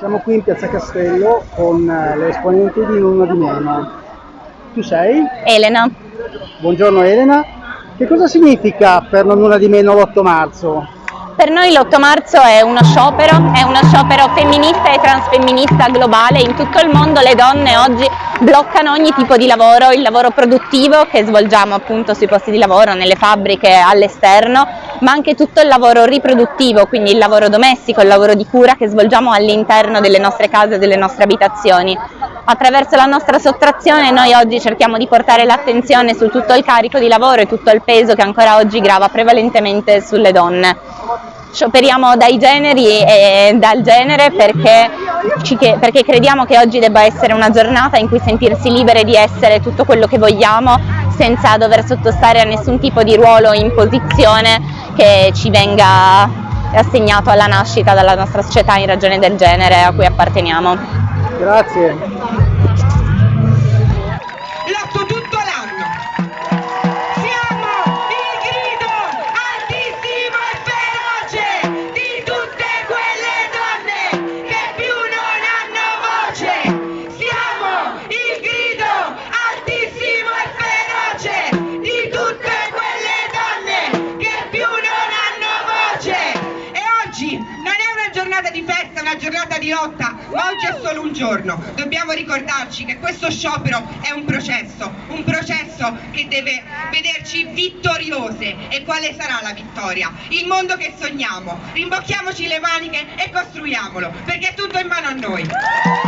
Siamo qui in Piazza Castello con eh, le esponenti di Nuno di Meno. Tu sei? Elena. Buongiorno Elena. Che cosa significa per non nulla di meno l'8 marzo? Per noi l'8 marzo è uno sciopero, è uno sciopero femminista e transfemminista globale. In tutto il mondo le donne oggi bloccano ogni tipo di lavoro, il lavoro produttivo che svolgiamo appunto sui posti di lavoro, nelle fabbriche, all'esterno, ma anche tutto il lavoro riproduttivo, quindi il lavoro domestico, il lavoro di cura che svolgiamo all'interno delle nostre case delle nostre abitazioni. Attraverso la nostra sottrazione noi oggi cerchiamo di portare l'attenzione su tutto il carico di lavoro e tutto il peso che ancora oggi grava prevalentemente sulle donne. Scioperiamo dai generi e dal genere perché, perché crediamo che oggi debba essere una giornata in cui sentirsi libere di essere tutto quello che vogliamo senza dover sottostare a nessun tipo di ruolo o imposizione che ci venga assegnato alla nascita dalla nostra società in ragione del genere a cui apparteniamo. Grazie. Giornata di festa, una giornata di lotta, ma oggi è solo un giorno. Dobbiamo ricordarci che questo sciopero è un processo, un processo che deve vederci vittoriose. E quale sarà la vittoria? Il mondo che sogniamo. Rimbocchiamoci le maniche e costruiamolo, perché è tutto in mano a noi.